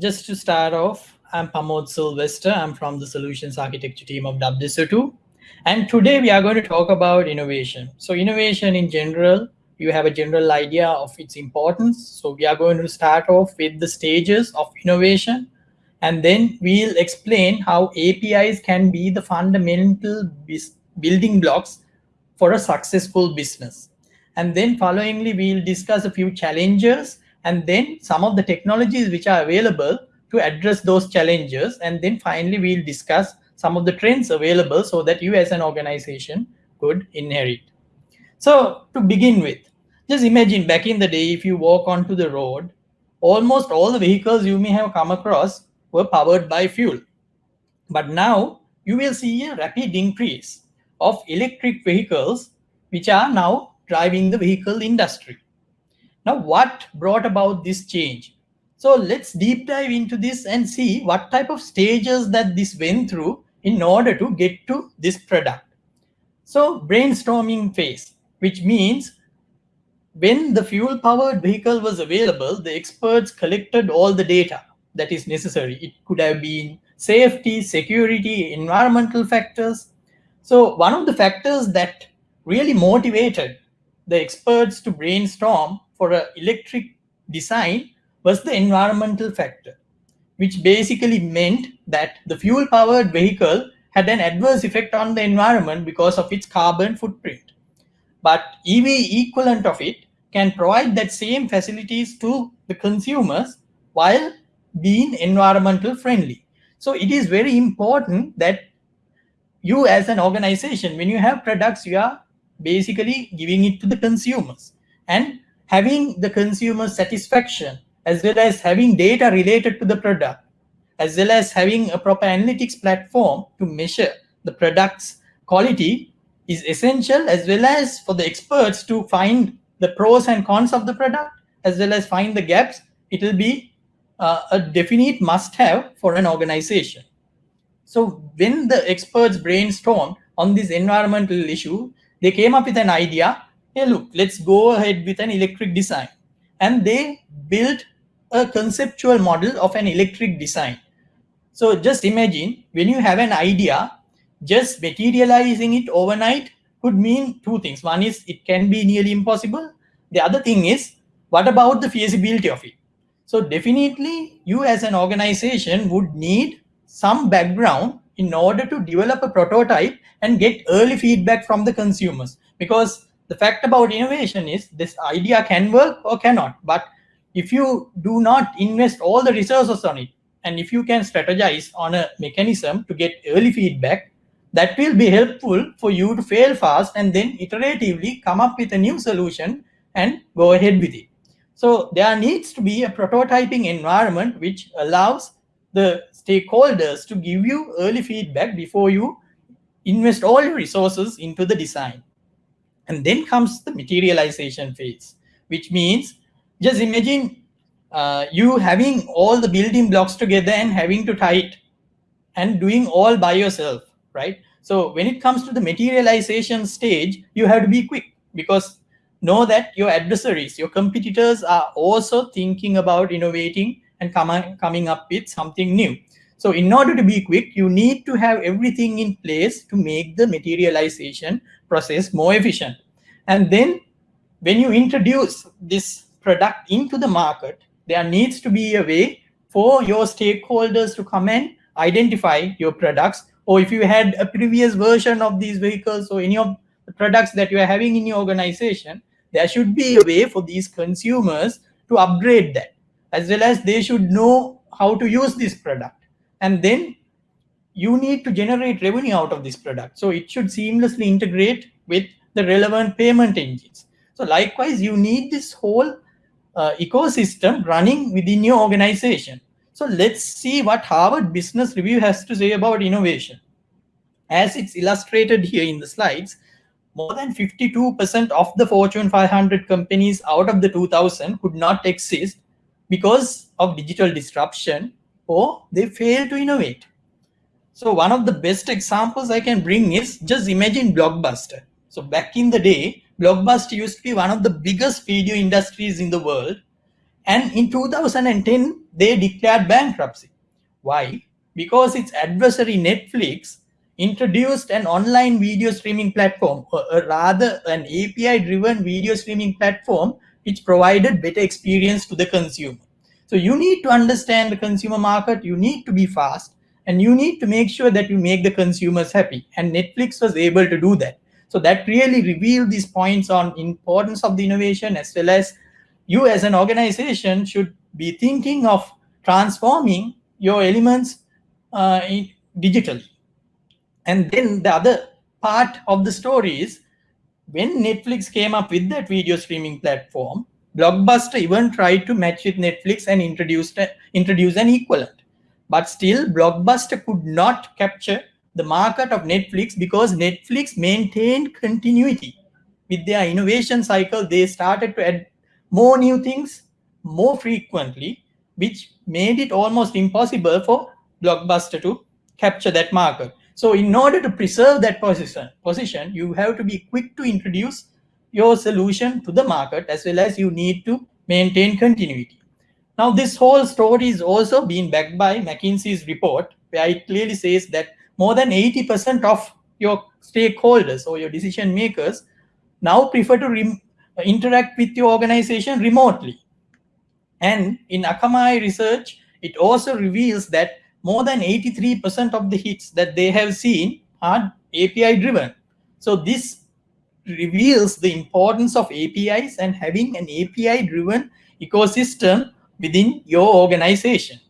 just to start off, I'm Pamod Sylvester. I'm from the Solutions Architecture team of WSO2. And today we are going to talk about innovation. So innovation in general, you have a general idea of its importance. So we are going to start off with the stages of innovation. And then we'll explain how APIs can be the fundamental building blocks for a successful business. And then followingly, we'll discuss a few challenges and then some of the technologies which are available to address those challenges. And then finally, we'll discuss some of the trends available so that you as an organization could inherit. So to begin with, just imagine back in the day, if you walk onto the road, almost all the vehicles you may have come across were powered by fuel. But now you will see a rapid increase of electric vehicles, which are now driving the vehicle industry. Now, what brought about this change? So let's deep dive into this and see what type of stages that this went through in order to get to this product. So brainstorming phase, which means when the fuel powered vehicle was available, the experts collected all the data that is necessary. It could have been safety, security, environmental factors. So one of the factors that really motivated the experts to brainstorm for an electric design was the environmental factor, which basically meant that the fuel powered vehicle had an adverse effect on the environment because of its carbon footprint. But EV equivalent of it can provide that same facilities to the consumers while being environmental friendly. So it is very important that you as an organization, when you have products, you are basically giving it to the consumers and having the consumer satisfaction as well as having data related to the product as well as having a proper analytics platform to measure the product's quality is essential as well as for the experts to find the pros and cons of the product as well as find the gaps. It will be uh, a definite must have for an organization. So when the experts brainstormed on this environmental issue they came up with an idea hey look let's go ahead with an electric design. And they built a conceptual model of an electric design. So just imagine when you have an idea just materializing it overnight could mean two things. One is it can be nearly impossible. The other thing is what about the feasibility of it? So definitely you as an organization would need some background in order to develop a prototype and get early feedback from the consumers. Because the fact about innovation is this idea can work or cannot but if you do not invest all the resources on it and if you can strategize on a mechanism to get early feedback that will be helpful for you to fail fast and then iteratively come up with a new solution and go ahead with it so there needs to be a prototyping environment which allows the stakeholders to give you early feedback before you invest all your resources into the design. And then comes the materialization phase, which means just imagine uh, you having all the building blocks together and having to tie it and doing all by yourself, right? So when it comes to the materialization stage, you have to be quick because know that your adversaries, your competitors are also thinking about innovating and com coming up with something new. So in order to be quick, you need to have everything in place to make the materialization process more efficient. And then when you introduce this product into the market, there needs to be a way for your stakeholders to come and identify your products. Or if you had a previous version of these vehicles or any of the products that you are having in your organization, there should be a way for these consumers to upgrade that as well as they should know how to use this product and then you need to generate revenue out of this product. So it should seamlessly integrate with the relevant payment engines. So likewise you need this whole uh, ecosystem running within your organization. So let's see what harvard business review has to say about innovation. As it's illustrated here in the slides more than 52% of the fortune 500 companies out of the 2000 could not exist because of digital disruption or they fail to innovate. So one of the best examples I can bring is just imagine Blockbuster. So back in the day, Blockbuster used to be one of the biggest video industries in the world. And in 2010, they declared bankruptcy. Why? Because its adversary Netflix introduced an online video streaming platform, or rather an API-driven video streaming platform, which provided better experience to the consumer. So you need to understand the consumer market, you need to be fast, and you need to make sure that you make the consumers happy. And Netflix was able to do that. So that really revealed these points on importance of the innovation as well as you as an organization should be thinking of transforming your elements uh, digitally. And then the other part of the story is when Netflix came up with that video streaming platform, Blockbuster even tried to match with Netflix and introduced introduce an equivalent. But still, Blockbuster could not capture the market of Netflix because Netflix maintained continuity with their innovation cycle. They started to add more new things more frequently, which made it almost impossible for Blockbuster to capture that market. So in order to preserve that position, position, you have to be quick to introduce your solution to the market as well as you need to maintain continuity. Now this whole story is also being backed by McKinsey's report where it clearly says that more than 80% of your stakeholders or your decision makers now prefer to interact with your organization remotely. And in Akamai research, it also reveals that more than 83% of the hits that they have seen are API driven. So this reveals the importance of APIs and having an API driven ecosystem within your organization.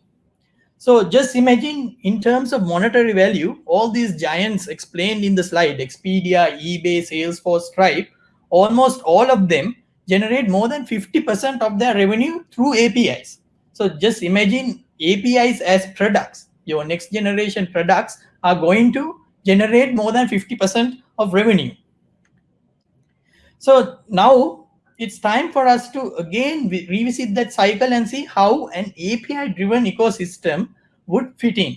So just imagine in terms of monetary value, all these giants explained in the slide, Expedia, eBay, Salesforce, Stripe, almost all of them generate more than 50% of their revenue through APIs. So just imagine APIs as products. Your next generation products are going to generate more than 50% of revenue. So now it's time for us to again revisit that cycle and see how an API driven ecosystem would fit in.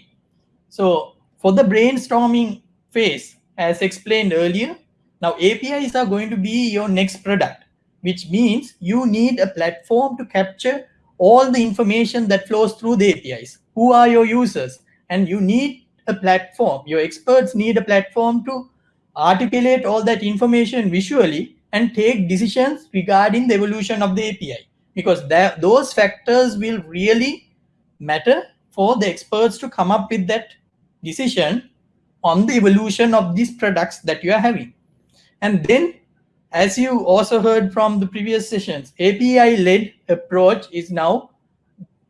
So for the brainstorming phase, as explained earlier, now APIs are going to be your next product, which means you need a platform to capture all the information that flows through the APIs. Who are your users? And you need a platform. Your experts need a platform to articulate all that information visually and take decisions regarding the evolution of the API because that, those factors will really matter for the experts to come up with that decision on the evolution of these products that you are having. And then, as you also heard from the previous sessions, API-led approach is now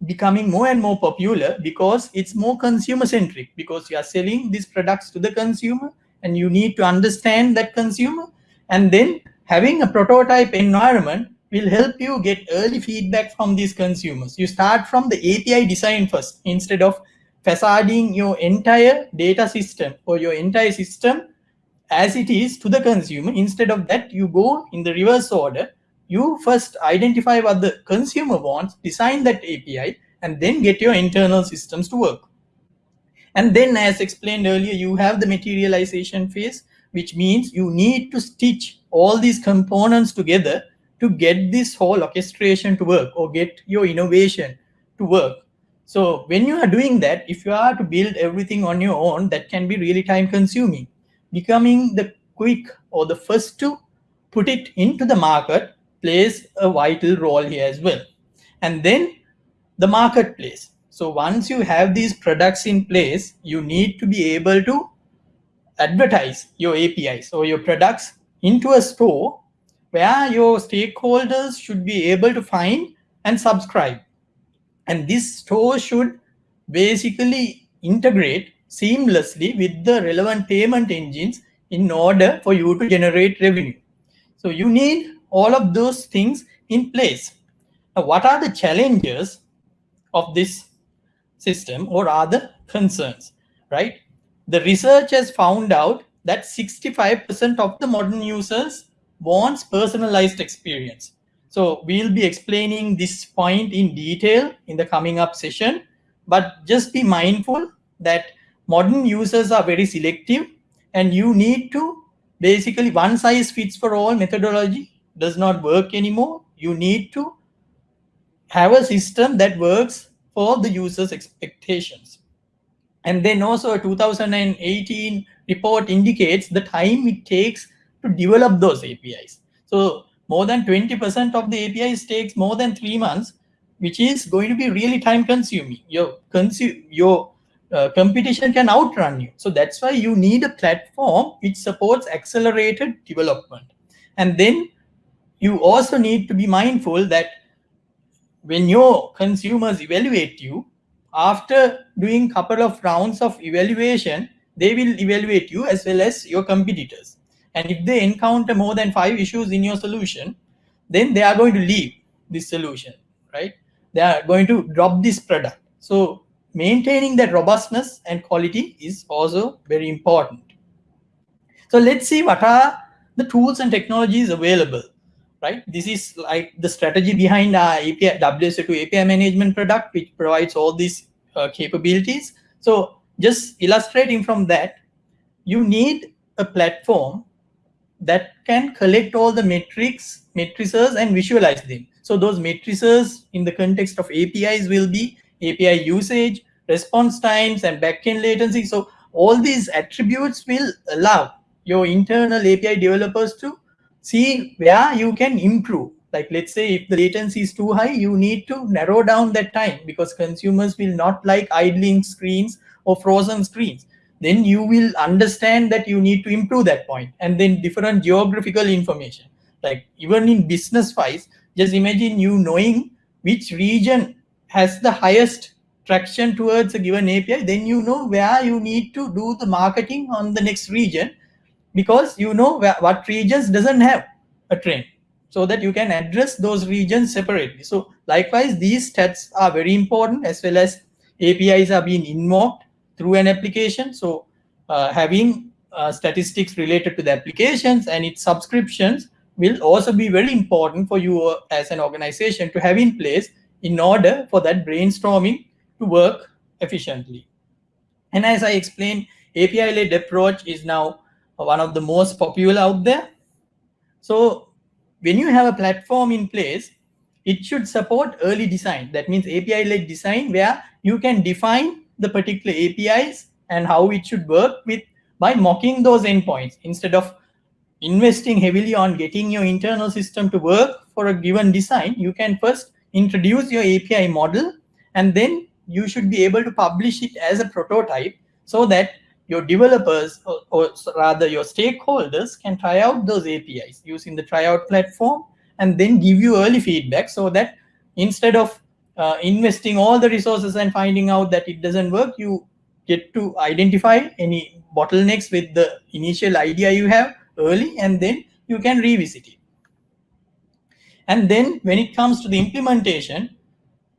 becoming more and more popular because it's more consumer-centric because you are selling these products to the consumer and you need to understand that consumer and then having a prototype environment will help you get early feedback from these consumers. You start from the API design first instead of facading your entire data system or your entire system as it is to the consumer. Instead of that, you go in the reverse order. You first identify what the consumer wants, design that API, and then get your internal systems to work. And then as explained earlier, you have the materialization phase, which means you need to stitch all these components together to get this whole orchestration to work or get your innovation to work. So when you are doing that, if you are to build everything on your own, that can be really time consuming. Becoming the quick or the first to put it into the market plays a vital role here as well. And then the marketplace. So once you have these products in place, you need to be able to advertise your APIs or your products into a store where your stakeholders should be able to find and subscribe. And this store should basically integrate seamlessly with the relevant payment engines in order for you to generate revenue. So you need all of those things in place. Now, what are the challenges of this system or other concerns, right? The research has found out that 65% of the modern users wants personalized experience. So we'll be explaining this point in detail in the coming up session, but just be mindful that modern users are very selective and you need to basically one size fits for all methodology does not work anymore. You need to have a system that works for the user's expectations. And then also a 2018 report indicates the time it takes to develop those APIs. So more than 20% of the APIs takes more than three months, which is going to be really time consuming. Your, consu your uh, competition can outrun you. So that's why you need a platform which supports accelerated development. And then you also need to be mindful that when your consumers evaluate you, after doing couple of rounds of evaluation, they will evaluate you as well as your competitors. And if they encounter more than five issues in your solution, then they are going to leave this solution, right? They are going to drop this product. So maintaining that robustness and quality is also very important. So let's see what are the tools and technologies available, right? This is like the strategy behind our API, WSO2 API management product, which provides all these uh, capabilities. So just illustrating from that, you need a platform that can collect all the metrics, matrices and visualize them. So those matrices in the context of APIs will be API usage, response times and backend latency. So all these attributes will allow your internal API developers to see where you can improve. Like let's say if the latency is too high, you need to narrow down that time because consumers will not like idling screens or frozen screens then you will understand that you need to improve that point and then different geographical information like even in business wise just imagine you knowing which region has the highest traction towards a given api then you know where you need to do the marketing on the next region because you know what regions doesn't have a trend so that you can address those regions separately so likewise these stats are very important as well as apis are being invoked through an application. So uh, having uh, statistics related to the applications and its subscriptions will also be very important for you uh, as an organization to have in place in order for that brainstorming to work efficiently. And as I explained, API-led approach is now one of the most popular out there. So when you have a platform in place, it should support early design. That means API-led design where you can define the particular APIs and how it should work with by mocking those endpoints instead of investing heavily on getting your internal system to work for a given design, you can first introduce your API model and then you should be able to publish it as a prototype so that your developers or, or rather your stakeholders can try out those APIs using the tryout platform and then give you early feedback so that instead of uh, investing all the resources and finding out that it doesn't work, you get to identify any bottlenecks with the initial idea you have early, and then you can revisit it. And then when it comes to the implementation,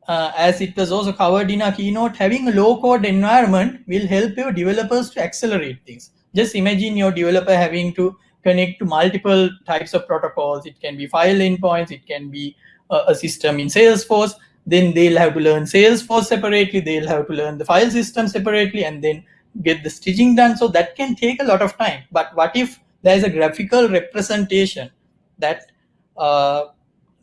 uh, as it was also covered in our keynote, having a low code environment will help your developers to accelerate things. Just imagine your developer having to connect to multiple types of protocols. It can be file endpoints, it can be a, a system in Salesforce then they'll have to learn Salesforce separately, they'll have to learn the file system separately, and then get the stitching done. So that can take a lot of time. But what if there's a graphical representation that uh,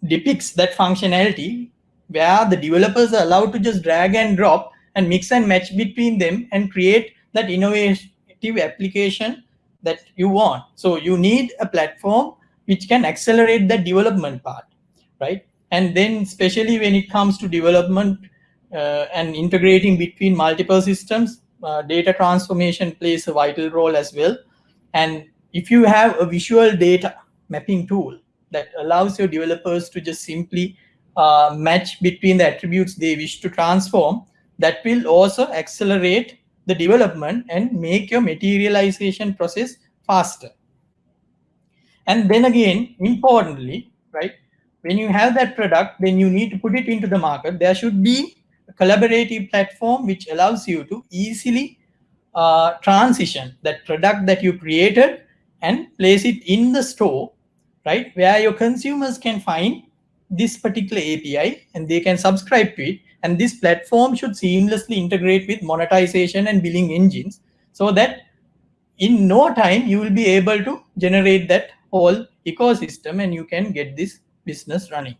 depicts that functionality where the developers are allowed to just drag and drop and mix and match between them and create that innovative application that you want. So you need a platform which can accelerate the development part, right? And then especially when it comes to development uh, and integrating between multiple systems, uh, data transformation plays a vital role as well. And if you have a visual data mapping tool that allows your developers to just simply match between the attributes they wish to transform, that will also accelerate the development and make your materialization process faster. And then again, importantly, right, when you have that product, then you need to put it into the market. There should be a collaborative platform which allows you to easily uh, transition that product that you created and place it in the store, right? Where your consumers can find this particular API and they can subscribe to it. And this platform should seamlessly integrate with monetization and billing engines so that in no time you will be able to generate that whole ecosystem and you can get this business running.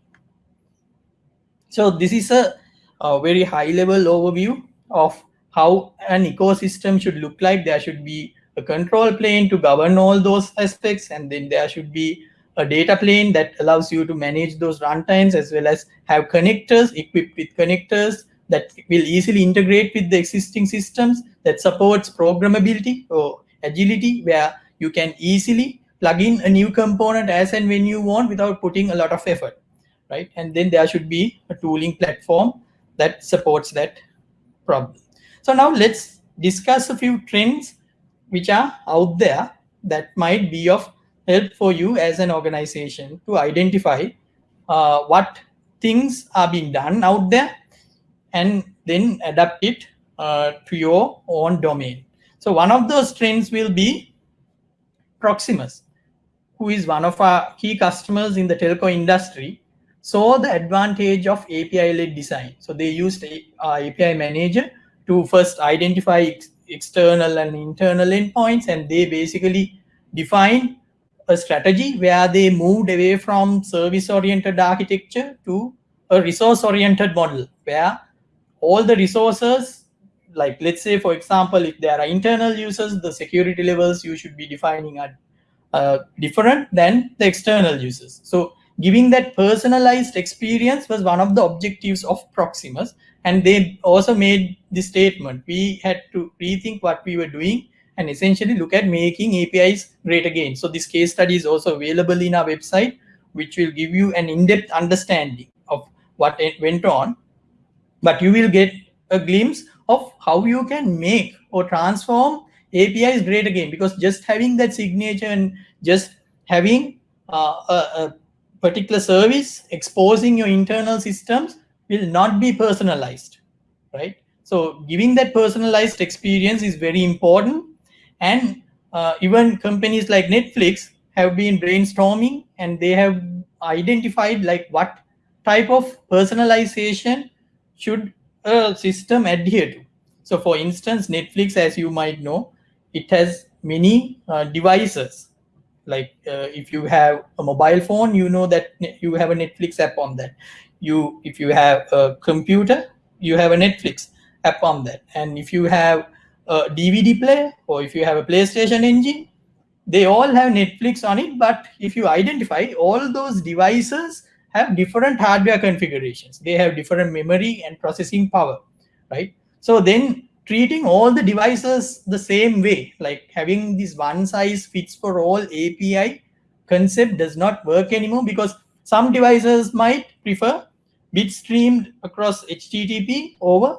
So this is a, a very high level overview of how an ecosystem should look like. There should be a control plane to govern all those aspects, and then there should be a data plane that allows you to manage those runtimes as well as have connectors equipped with connectors that will easily integrate with the existing systems that supports programmability or agility where you can easily plug in a new component as and when you want without putting a lot of effort right? And then there should be a tooling platform that supports that problem. So now let's discuss a few trends which are out there that might be of help for you as an organization to identify uh, what things are being done out there and then adapt it uh, to your own domain. So one of those trends will be Proximus, who is one of our key customers in the telco industry, saw the advantage of API-led design. So they used a, uh, API Manager to first identify ex external and internal endpoints, and they basically define a strategy where they moved away from service-oriented architecture to a resource-oriented model where all the resources, like let's say, for example, if there are internal users, the security levels you should be defining are uh, different than the external users. So giving that personalized experience was one of the objectives of Proximus. And they also made the statement, we had to rethink what we were doing and essentially look at making APIs great again. So this case study is also available in our website, which will give you an in-depth understanding of what went on. But you will get a glimpse of how you can make or transform APIs great again, because just having that signature and just having uh, a, a particular service exposing your internal systems will not be personalized, right? So giving that personalized experience is very important and uh, even companies like Netflix have been brainstorming and they have identified like what type of personalization should a system adhere to. So for instance, Netflix, as you might know, it has many uh, devices. Like uh, if you have a mobile phone, you know that you have a Netflix app on that. You, if you have a computer, you have a Netflix app on that. And if you have a DVD player or if you have a PlayStation engine, they all have Netflix on it. But if you identify all those devices have different hardware configurations. They have different memory and processing power, right? So then treating all the devices the same way, like having this one size fits for all API concept does not work anymore because some devices might prefer bit streamed across HTTP over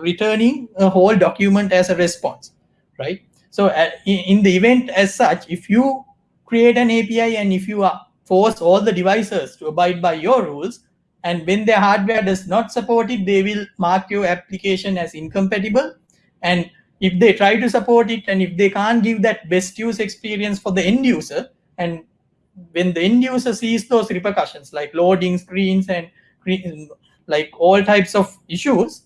returning a whole document as a response, right? So uh, in, in the event as such, if you create an API and if you force all the devices to abide by your rules, and when their hardware does not support it, they will mark your application as incompatible. And if they try to support it, and if they can't give that best use experience for the end user, and when the end user sees those repercussions like loading screens and like all types of issues,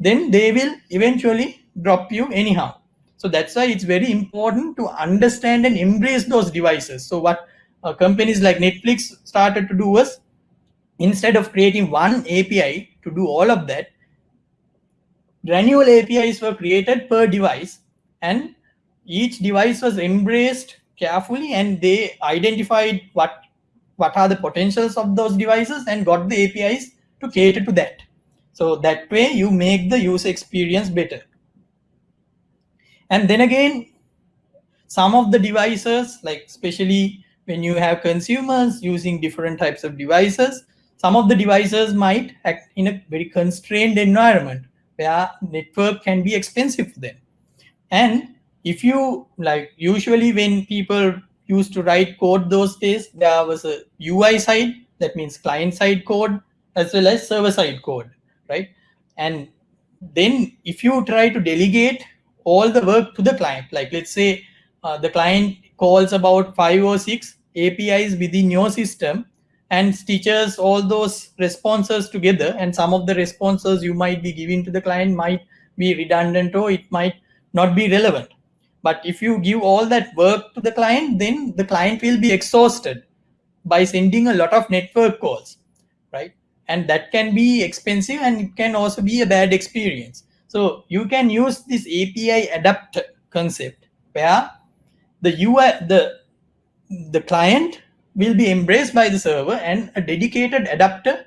then they will eventually drop you anyhow. So that's why it's very important to understand and embrace those devices. So what uh, companies like Netflix started to do was instead of creating one API to do all of that, granular APIs were created per device and each device was embraced carefully and they identified what what are the potentials of those devices and got the APIs to cater to that. So that way you make the user experience better. And then again, some of the devices, like especially when you have consumers using different types of devices, some of the devices might act in a very constrained environment where network can be expensive for them. And if you like usually when people used to write code those days, there was a UI side, that means client side code, as well as server side code right? And then if you try to delegate all the work to the client, like let's say uh, the client calls about five or six APIs within your system and stitches all those responses together and some of the responses you might be giving to the client might be redundant or it might not be relevant. But if you give all that work to the client, then the client will be exhausted by sending a lot of network calls? And that can be expensive and it can also be a bad experience. So you can use this API adapter concept where the UI, the, the client will be embraced by the server and a dedicated adapter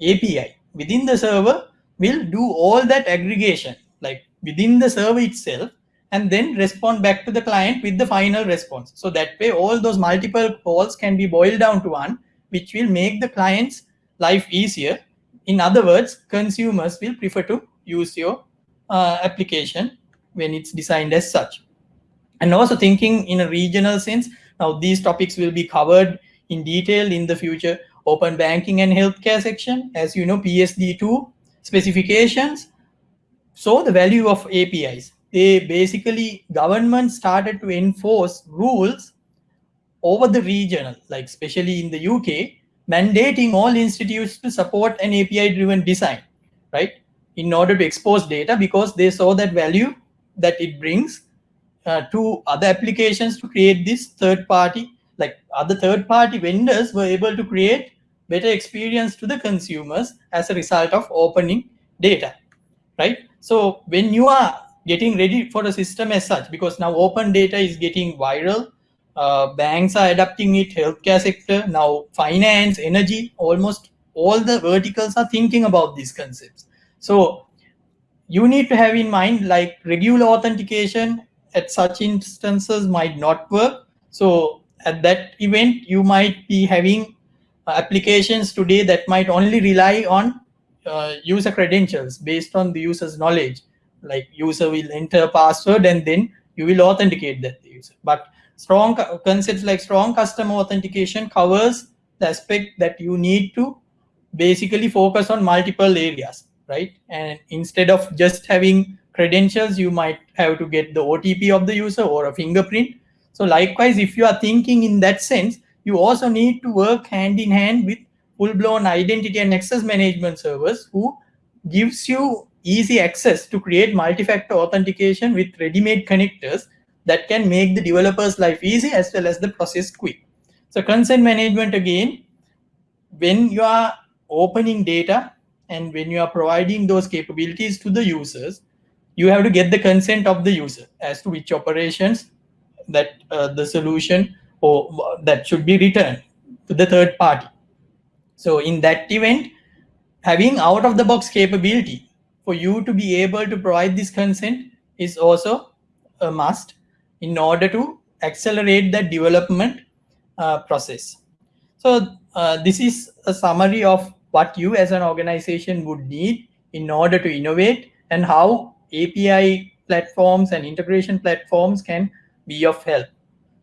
API within the server will do all that aggregation like within the server itself and then respond back to the client with the final response. So that way all those multiple calls can be boiled down to one, which will make the client's life easier. In other words, consumers will prefer to use your uh, application when it's designed as such. And also thinking in a regional sense, now these topics will be covered in detail in the future open banking and healthcare section. As you know, PSD2 specifications so the value of APIs. They basically, government started to enforce rules over the regional, like especially in the UK, mandating all institutes to support an API-driven design, right? In order to expose data because they saw that value that it brings uh, to other applications to create this third party, like other third party vendors were able to create better experience to the consumers as a result of opening data, right? So when you are getting ready for the system as such, because now open data is getting viral, uh, banks are adapting it, healthcare sector, now finance, energy, almost all the verticals are thinking about these concepts. So you need to have in mind like regular authentication at such instances might not work. So at that event, you might be having uh, applications today that might only rely on uh, user credentials based on the user's knowledge. Like user will enter a password and then you will authenticate that user. But strong concepts like strong customer authentication covers the aspect that you need to basically focus on multiple areas, right? And instead of just having credentials, you might have to get the OTP of the user or a fingerprint. So likewise, if you are thinking in that sense, you also need to work hand in hand with full-blown identity and access management servers who gives you easy access to create multi-factor authentication with ready-made connectors that can make the developer's life easy as well as the process quick. So consent management again, when you are opening data and when you are providing those capabilities to the users, you have to get the consent of the user as to which operations that uh, the solution or that should be returned to the third party. So in that event, having out of the box capability for you to be able to provide this consent is also a must in order to accelerate the development uh, process. So uh, this is a summary of what you as an organization would need in order to innovate and how API platforms and integration platforms can be of help.